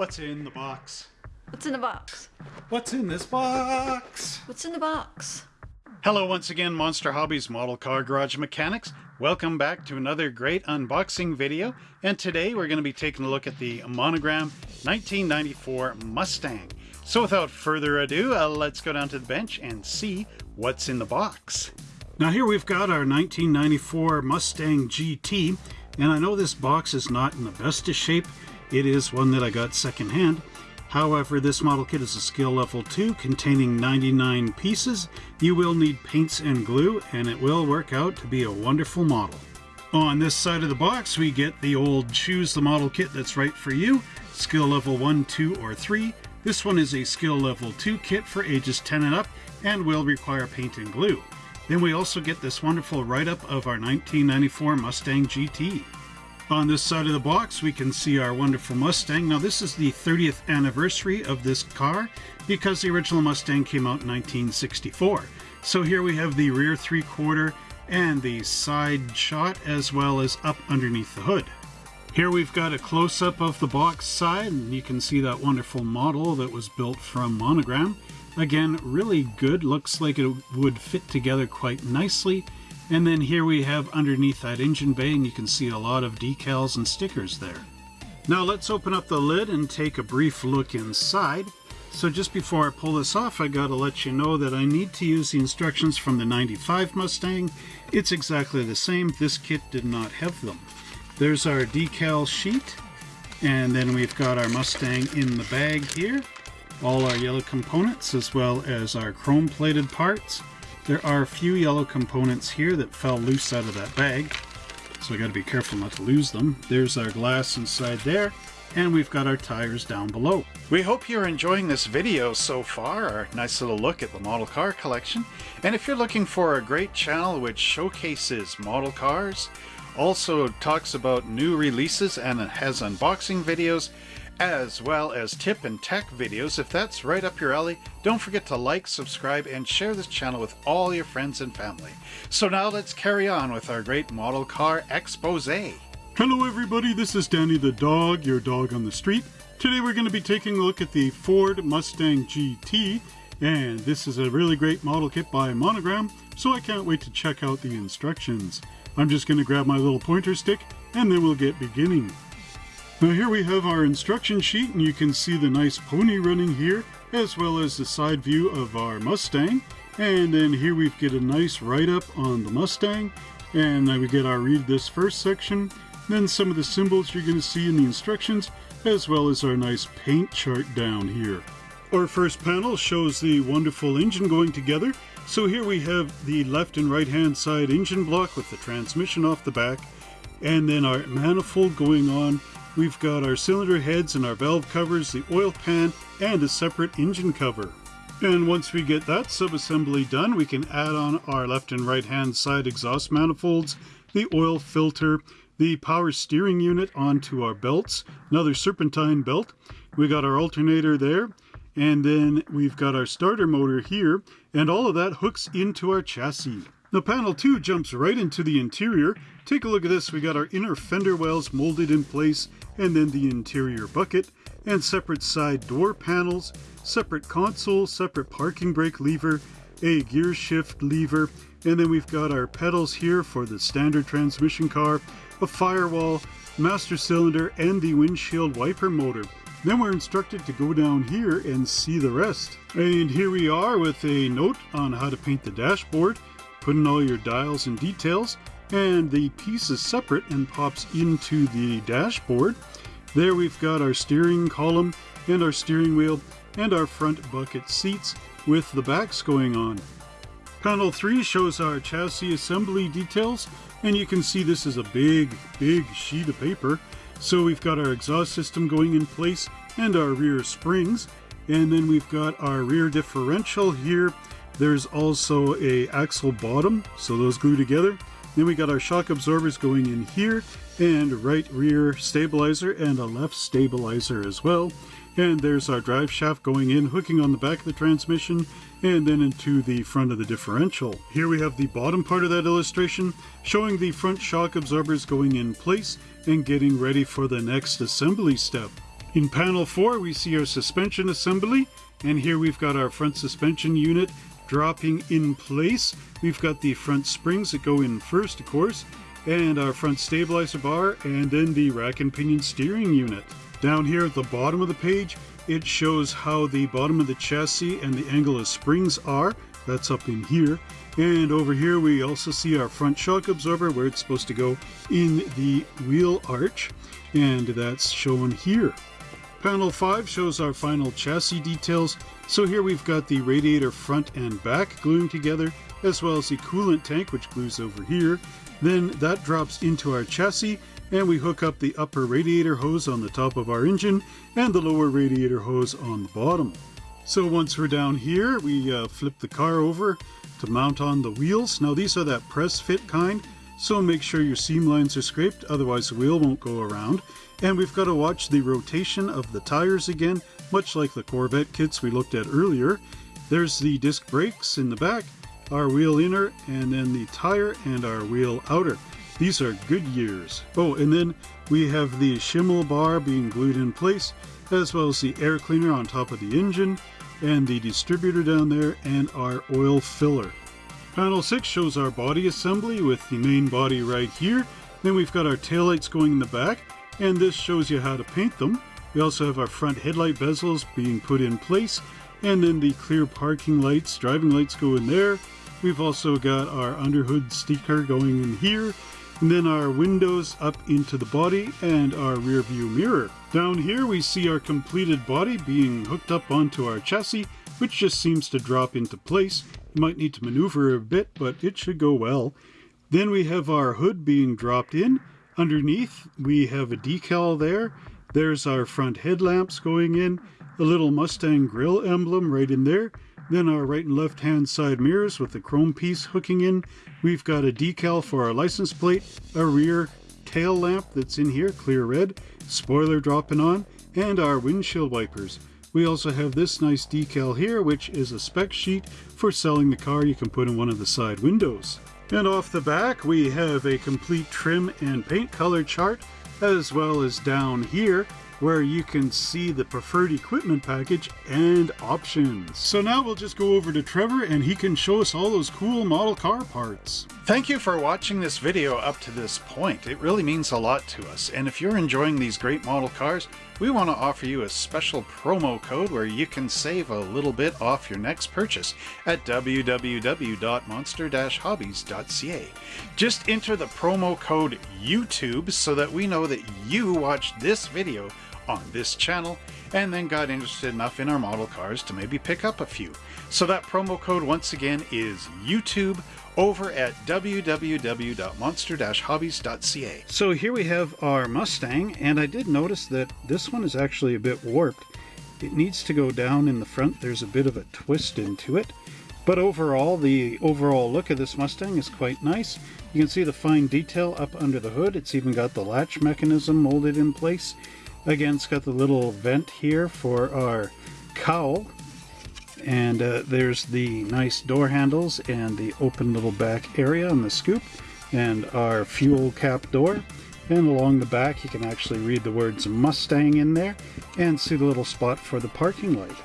What's in the box? What's in the box? What's in this box? What's in the box? Hello once again Monster Hobbies Model Car Garage Mechanics. Welcome back to another great unboxing video and today we're going to be taking a look at the Monogram 1994 Mustang. So without further ado, uh, let's go down to the bench and see what's in the box. Now here we've got our 1994 Mustang GT and I know this box is not in the best of shape. It is one that I got secondhand. However, this model kit is a skill level 2 containing 99 pieces. You will need paints and glue and it will work out to be a wonderful model. On this side of the box we get the old choose the model kit that's right for you. Skill level 1, 2 or 3. This one is a skill level 2 kit for ages 10 and up and will require paint and glue. Then we also get this wonderful write-up of our 1994 Mustang GT. On this side of the box, we can see our wonderful Mustang. Now, this is the 30th anniversary of this car because the original Mustang came out in 1964. So here we have the rear three-quarter and the side shot as well as up underneath the hood. Here we've got a close-up of the box side and you can see that wonderful model that was built from Monogram. Again, really good. Looks like it would fit together quite nicely. And then here we have underneath that engine bay, and you can see a lot of decals and stickers there. Now let's open up the lid and take a brief look inside. So just before I pull this off, I gotta let you know that I need to use the instructions from the 95 Mustang. It's exactly the same. This kit did not have them. There's our decal sheet, and then we've got our Mustang in the bag here. All our yellow components, as well as our chrome-plated parts. There are a few yellow components here that fell loose out of that bag, so I got to be careful not to lose them. There's our glass inside there, and we've got our tires down below. We hope you're enjoying this video so far, our nice little look at the model car collection. And if you're looking for a great channel which showcases model cars, also talks about new releases and has unboxing videos, as well as tip and tech videos. If that's right up your alley, don't forget to like, subscribe, and share this channel with all your friends and family. So now let's carry on with our great model car expose. Hello everybody, this is Danny the dog, your dog on the street. Today we're going to be taking a look at the Ford Mustang GT, and this is a really great model kit by Monogram, so I can't wait to check out the instructions. I'm just going to grab my little pointer stick, and then we'll get beginning. Now here we have our instruction sheet and you can see the nice pony running here as well as the side view of our Mustang. And then here we get a nice write-up on the Mustang. And then we get our read this first section then some of the symbols you're going to see in the instructions as well as our nice paint chart down here. Our first panel shows the wonderful engine going together. So here we have the left and right hand side engine block with the transmission off the back and then our manifold going on We've got our cylinder heads and our valve covers, the oil pan, and a separate engine cover. And once we get that subassembly done, we can add on our left and right hand side exhaust manifolds, the oil filter, the power steering unit onto our belts, another serpentine belt. We got our alternator there, and then we've got our starter motor here, and all of that hooks into our chassis. Now panel 2 jumps right into the interior. Take a look at this, we got our inner fender wells molded in place and then the interior bucket and separate side door panels, separate console, separate parking brake lever, a gear shift lever, and then we've got our pedals here for the standard transmission car, a firewall, master cylinder, and the windshield wiper motor. Then we're instructed to go down here and see the rest. And here we are with a note on how to paint the dashboard put in all your dials and details, and the piece is separate and pops into the dashboard. There we've got our steering column and our steering wheel and our front bucket seats with the backs going on. Panel 3 shows our chassis assembly details and you can see this is a big, big sheet of paper. So we've got our exhaust system going in place and our rear springs and then we've got our rear differential here there's also a axle bottom, so those glue together. Then we got our shock absorbers going in here, and right rear stabilizer and a left stabilizer as well. And there's our drive shaft going in, hooking on the back of the transmission, and then into the front of the differential. Here we have the bottom part of that illustration, showing the front shock absorbers going in place and getting ready for the next assembly step. In panel 4 we see our suspension assembly and here we've got our front suspension unit dropping in place. We've got the front springs that go in first of course and our front stabilizer bar and then the rack and pinion steering unit. Down here at the bottom of the page it shows how the bottom of the chassis and the angle of springs are. That's up in here. And over here we also see our front shock absorber where it's supposed to go in the wheel arch. And that's shown here. Panel 5 shows our final chassis details. So here we've got the radiator front and back gluing together, as well as the coolant tank which glues over here. Then that drops into our chassis and we hook up the upper radiator hose on the top of our engine and the lower radiator hose on the bottom. So once we're down here, we uh, flip the car over to mount on the wheels. Now these are that press fit kind, so make sure your seam lines are scraped, otherwise the wheel won't go around. And we've got to watch the rotation of the tires again, much like the Corvette kits we looked at earlier. There's the disc brakes in the back, our wheel inner, and then the tire and our wheel outer. These are Goodyears. Oh, and then we have the Schimmel bar being glued in place, as well as the air cleaner on top of the engine, and the distributor down there, and our oil filler. Panel 6 shows our body assembly with the main body right here. Then we've got our taillights going in the back, and this shows you how to paint them. We also have our front headlight bezels being put in place, and then the clear parking lights, driving lights go in there. We've also got our underhood sticker going in here, and then our windows up into the body and our rear view mirror. Down here we see our completed body being hooked up onto our chassis, which just seems to drop into place. You might need to maneuver a bit, but it should go well. Then we have our hood being dropped in. Underneath we have a decal there. There's our front headlamps going in, a little Mustang grill emblem right in there. Then our right and left hand side mirrors with the chrome piece hooking in. We've got a decal for our license plate, a rear tail lamp that's in here, clear red, spoiler dropping on, and our windshield wipers. We also have this nice decal here, which is a spec sheet for selling the car you can put in one of the side windows. And off the back, we have a complete trim and paint color chart, as well as down here, where you can see the preferred equipment package and options. So now we'll just go over to Trevor and he can show us all those cool model car parts. Thank you for watching this video up to this point. It really means a lot to us. And if you're enjoying these great model cars, we want to offer you a special promo code where you can save a little bit off your next purchase at www.monster-hobbies.ca. Just enter the promo code YouTube so that we know that you watched this video on this channel and then got interested enough in our model cars to maybe pick up a few. So that promo code once again is YouTube over at www.monster-hobbies.ca. So here we have our Mustang and I did notice that this one is actually a bit warped. It needs to go down in the front. There's a bit of a twist into it. But overall, the overall look of this Mustang is quite nice. You can see the fine detail up under the hood. It's even got the latch mechanism molded in place. Again, it's got the little vent here for our cowl. And uh, there's the nice door handles and the open little back area on the scoop and our fuel cap door. And along the back, you can actually read the words Mustang in there and see the little spot for the parking light.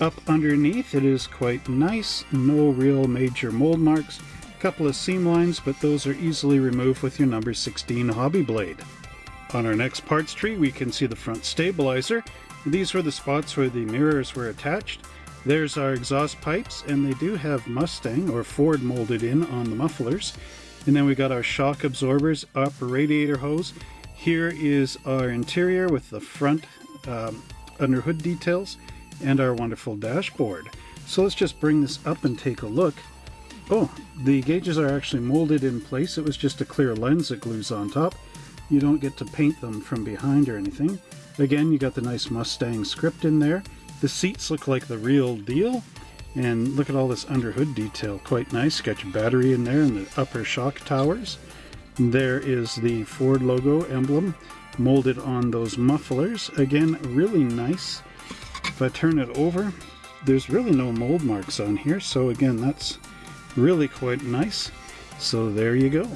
Up underneath, it is quite nice. No real major mold marks. A couple of seam lines, but those are easily removed with your number 16 hobby blade. On our next parts tree, we can see the front stabilizer. These were the spots where the mirrors were attached. There's our exhaust pipes, and they do have Mustang or Ford molded in on the mufflers. And then we got our shock absorbers, upper radiator hose. Here is our interior with the front um, under hood details and our wonderful dashboard. So let's just bring this up and take a look. Oh, the gauges are actually molded in place. It was just a clear lens that glues on top. You don't get to paint them from behind or anything. Again, you got the nice Mustang script in there. The seats look like the real deal. And look at all this underhood detail, quite nice. Got your battery in there and the upper shock towers. There is the Ford logo emblem molded on those mufflers. Again, really nice. If I turn it over, there's really no mold marks on here. So again, that's really quite nice. So there you go.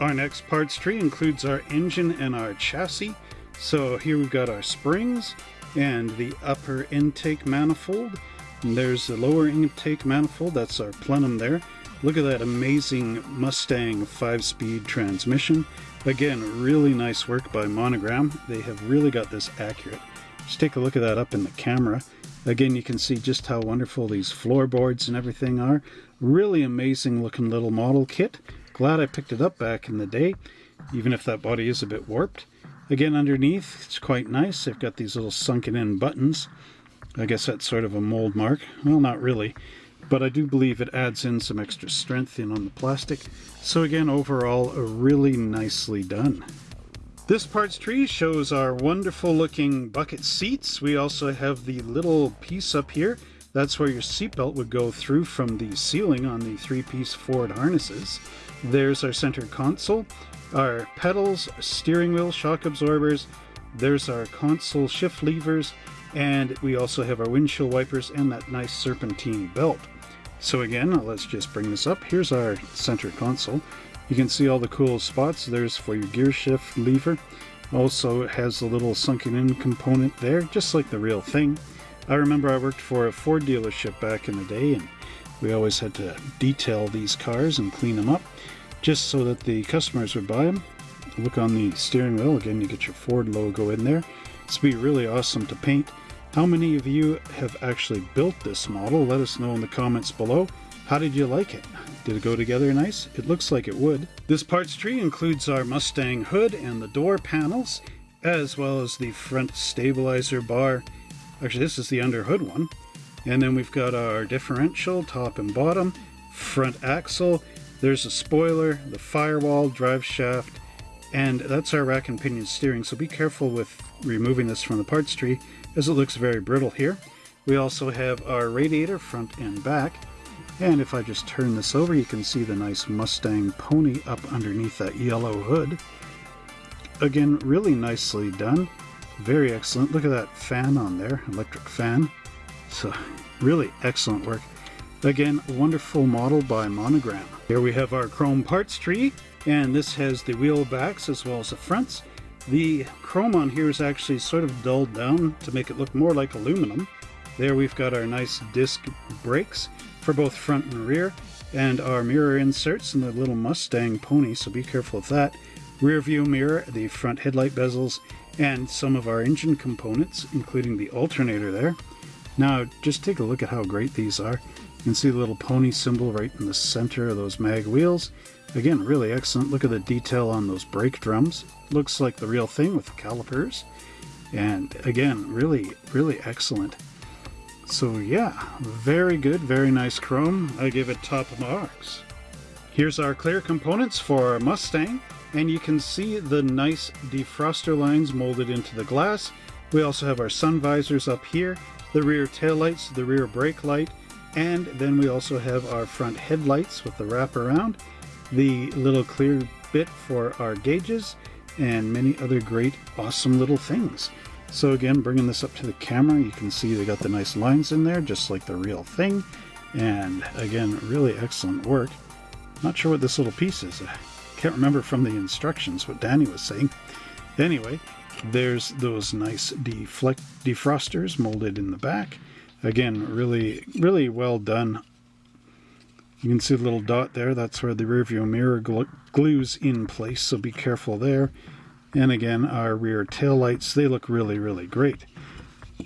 Our next parts tree includes our engine and our chassis. So here we've got our springs and the upper intake manifold. And there's the lower intake manifold, that's our plenum there. Look at that amazing Mustang 5-speed transmission. Again, really nice work by Monogram. They have really got this accurate. Just take a look at that up in the camera. Again, you can see just how wonderful these floorboards and everything are. Really amazing looking little model kit. Glad I picked it up back in the day, even if that body is a bit warped. Again, underneath, it's quite nice. They've got these little sunken in buttons. I guess that's sort of a mold mark. Well, not really, but I do believe it adds in some extra strength in on the plastic. So again, overall, really nicely done. This parts tree shows our wonderful looking bucket seats. We also have the little piece up here. That's where your seatbelt would go through from the ceiling on the three-piece Ford harnesses. There's our center console, our pedals, steering wheel, shock absorbers. There's our console shift levers, and we also have our windshield wipers and that nice serpentine belt. So again, let's just bring this up. Here's our center console. You can see all the cool spots. There's for your gear shift lever. Also it has a little sunken in component there, just like the real thing. I remember I worked for a Ford dealership back in the day and we always had to detail these cars and clean them up just so that the customers would buy them. Look on the steering wheel, again you get your Ford logo in there. This would be really awesome to paint. How many of you have actually built this model? Let us know in the comments below. How did you like it? Did it go together nice? It looks like it would. This parts tree includes our Mustang hood and the door panels, as well as the front stabilizer bar. Actually, this is the under hood one. And then we've got our differential, top and bottom, front axle. There's a spoiler, the firewall, drive shaft, and that's our rack and pinion steering. So be careful with removing this from the parts tree as it looks very brittle here. We also have our radiator front and back. And if I just turn this over, you can see the nice Mustang pony up underneath that yellow hood. Again, really nicely done. Very excellent. Look at that fan on there, electric fan. So really excellent work. Again, wonderful model by Monogram. Here we have our chrome parts tree, and this has the wheel backs as well as the fronts. The chrome on here is actually sort of dulled down to make it look more like aluminum. There we've got our nice disc brakes for both front and rear, and our mirror inserts and the little Mustang pony, so be careful with that. Rear view mirror, the front headlight bezels, and some of our engine components, including the alternator there. Now, just take a look at how great these are. You can see the little pony symbol right in the center of those mag wheels. Again, really excellent. Look at the detail on those brake drums. Looks like the real thing with the calipers. And again, really, really excellent. So yeah, very good, very nice chrome. I give it top marks. Here's our clear components for our Mustang, and you can see the nice defroster lines molded into the glass. We also have our sun visors up here, the rear taillights, the rear brake light, and then we also have our front headlights with the wraparound the little clear bit for our gauges, and many other great awesome little things. So again, bringing this up to the camera, you can see they got the nice lines in there, just like the real thing. And again, really excellent work. Not sure what this little piece is. I can't remember from the instructions what Danny was saying. Anyway, there's those nice deflect defrosters molded in the back. Again, really, really well done you can see the little dot there. That's where the rear view mirror glues in place, so be careful there. And again, our rear tail lights, they look really, really great.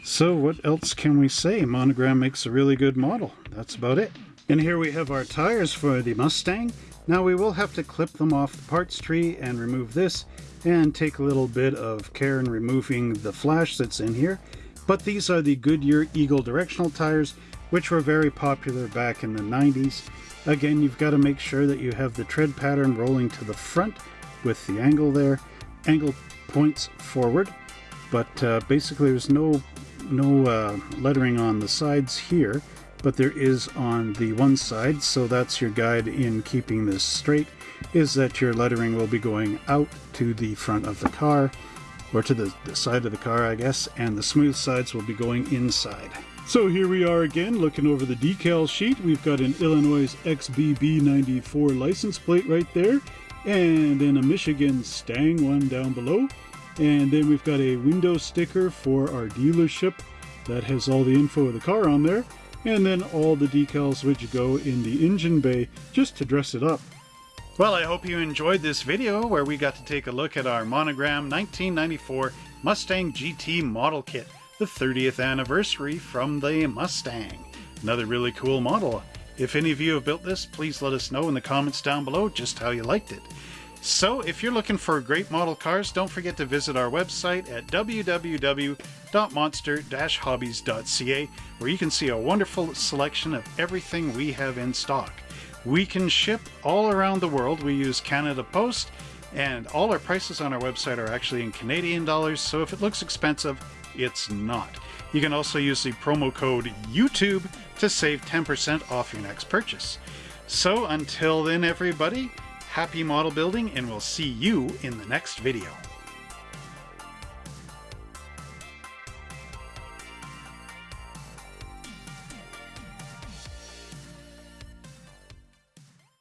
So what else can we say? Monogram makes a really good model. That's about it. And here we have our tires for the Mustang. Now we will have to clip them off the parts tree and remove this and take a little bit of care in removing the flash that's in here. But these are the Goodyear Eagle directional tires, which were very popular back in the 90s. Again, you've got to make sure that you have the tread pattern rolling to the front with the angle there. Angle points forward, but uh, basically there's no, no uh, lettering on the sides here, but there is on the one side, so that's your guide in keeping this straight, is that your lettering will be going out to the front of the car, or to the, the side of the car, I guess, and the smooth sides will be going inside. So here we are again looking over the decal sheet. We've got an Illinois XBB94 license plate right there and then a Michigan Stang one down below. And then we've got a window sticker for our dealership that has all the info of the car on there. And then all the decals which go in the engine bay just to dress it up. Well, I hope you enjoyed this video where we got to take a look at our Monogram 1994 Mustang GT model kit, the 30th anniversary from the Mustang. Another really cool model. If any of you have built this, please let us know in the comments down below just how you liked it. So, if you're looking for great model cars, don't forget to visit our website at www.monster-hobbies.ca where you can see a wonderful selection of everything we have in stock. We can ship all around the world. We use Canada Post, and all our prices on our website are actually in Canadian dollars, so if it looks expensive, it's not. You can also use the promo code YouTube to save 10% off your next purchase. So until then, everybody, happy model building, and we'll see you in the next video.